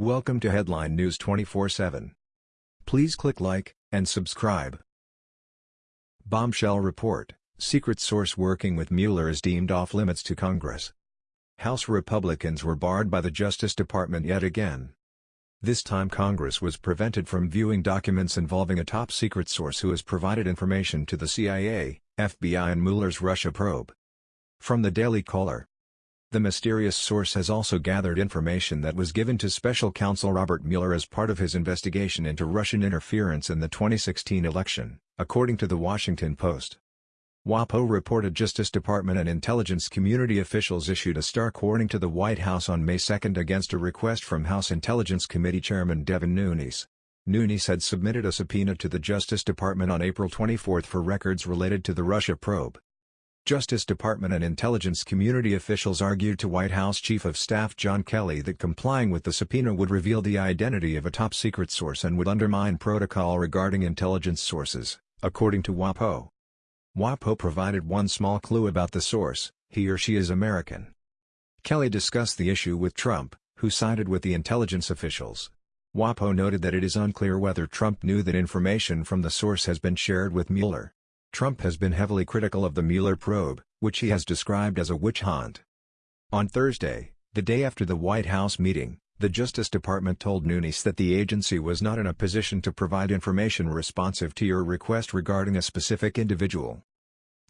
Welcome to Headline News 24/7. Please click like and subscribe. Bombshell report: Secret source working with Mueller is deemed off limits to Congress. House Republicans were barred by the Justice Department yet again. This time Congress was prevented from viewing documents involving a top-secret source who has provided information to the CIA, FBI and Mueller's Russia probe. From the Daily Caller the mysterious source has also gathered information that was given to special counsel Robert Mueller as part of his investigation into Russian interference in the 2016 election, according to The Washington Post. WAPO reported Justice Department and intelligence community officials issued a stark warning to the White House on May 2 against a request from House Intelligence Committee Chairman Devin Nunes. Nunes had submitted a subpoena to the Justice Department on April 24 for records related to the Russia probe. Justice Department and intelligence community officials argued to White House Chief of Staff John Kelly that complying with the subpoena would reveal the identity of a top-secret source and would undermine protocol regarding intelligence sources, according to WAPO. WAPO provided one small clue about the source, he or she is American. Kelly discussed the issue with Trump, who sided with the intelligence officials. WAPO noted that it is unclear whether Trump knew that information from the source has been shared with Mueller. Trump has been heavily critical of the Mueller probe, which he has described as a witch hunt. On Thursday, the day after the White House meeting, the Justice Department told Nunes that the agency was not in a position to provide information responsive to your request regarding a specific individual.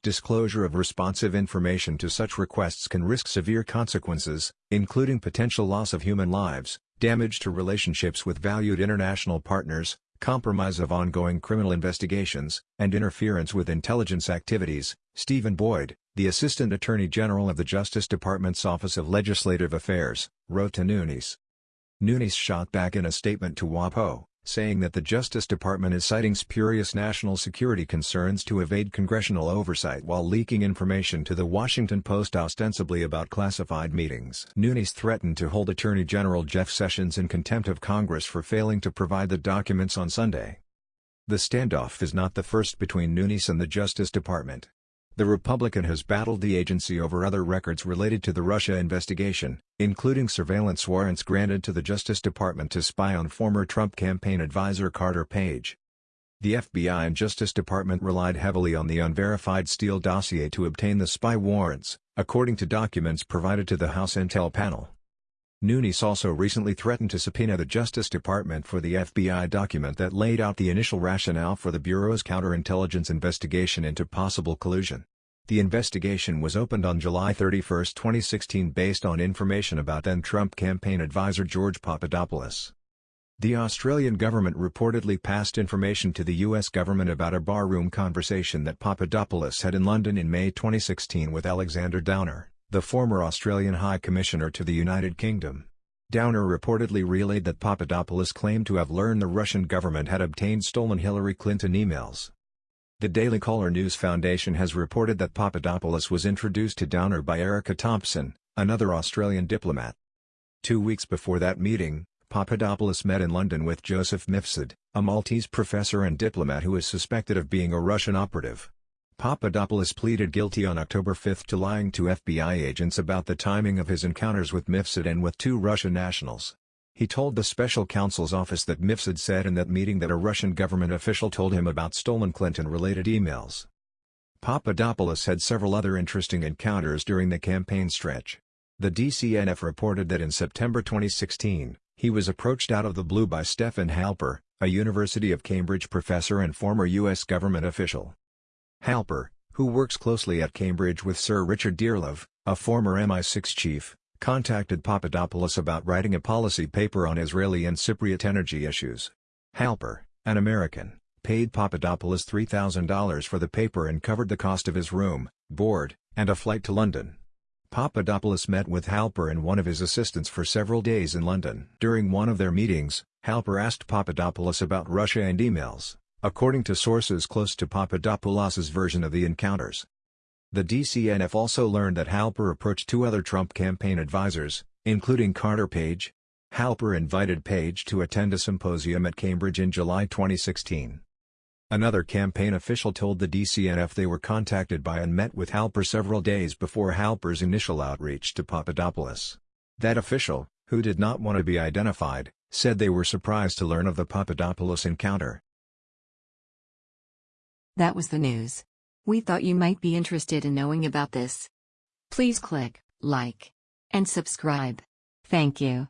Disclosure of responsive information to such requests can risk severe consequences, including potential loss of human lives, damage to relationships with valued international partners, compromise of ongoing criminal investigations, and interference with intelligence activities, Stephen Boyd, the Assistant Attorney General of the Justice Department's Office of Legislative Affairs, wrote to Nunes. Nunes shot back in a statement to WAPO, saying that the Justice Department is citing spurious national security concerns to evade congressional oversight while leaking information to the Washington Post ostensibly about classified meetings. Nunes threatened to hold Attorney General Jeff Sessions in contempt of Congress for failing to provide the documents on Sunday. The standoff is not the first between Nunes and the Justice Department. The Republican has battled the agency over other records related to the Russia investigation, including surveillance warrants granted to the Justice Department to spy on former Trump campaign advisor Carter Page. The FBI and Justice Department relied heavily on the unverified Steele dossier to obtain the spy warrants, according to documents provided to the House Intel panel. Nunes also recently threatened to subpoena the Justice Department for the FBI document that laid out the initial rationale for the Bureau's counterintelligence investigation into possible collusion. The investigation was opened on July 31, 2016 based on information about then-Trump campaign advisor George Papadopoulos. The Australian government reportedly passed information to the US government about a barroom conversation that Papadopoulos had in London in May 2016 with Alexander Downer the former Australian High Commissioner to the United Kingdom. Downer reportedly relayed that Papadopoulos claimed to have learned the Russian government had obtained stolen Hillary Clinton emails. The Daily Caller News Foundation has reported that Papadopoulos was introduced to Downer by Erika Thompson, another Australian diplomat. Two weeks before that meeting, Papadopoulos met in London with Joseph Mifsud, a Maltese professor and diplomat who is suspected of being a Russian operative. Papadopoulos pleaded guilty on October 5 to lying to FBI agents about the timing of his encounters with Mifsud and with two Russian nationals. He told the special counsel's office that Mifsud said in that meeting that a Russian government official told him about stolen Clinton-related emails. Papadopoulos had several other interesting encounters during the campaign stretch. The DCNF reported that in September 2016, he was approached out of the blue by Stephen Halper, a University of Cambridge professor and former U.S. government official. Halper, who works closely at Cambridge with Sir Richard Dearlove, a former MI6 chief, contacted Papadopoulos about writing a policy paper on Israeli and Cypriot energy issues. Halper, an American, paid Papadopoulos $3,000 for the paper and covered the cost of his room, board, and a flight to London. Papadopoulos met with Halper and one of his assistants for several days in London. During one of their meetings, Halper asked Papadopoulos about Russia and emails according to sources close to Papadopoulos's version of the encounters. The DCNF also learned that Halper approached two other Trump campaign advisors, including Carter Page. Halper invited Page to attend a symposium at Cambridge in July 2016. Another campaign official told the DCNF they were contacted by and met with Halper several days before Halper's initial outreach to Papadopoulos. That official, who did not want to be identified, said they were surprised to learn of the Papadopoulos encounter. That was the news. We thought you might be interested in knowing about this. Please click like and subscribe. Thank you.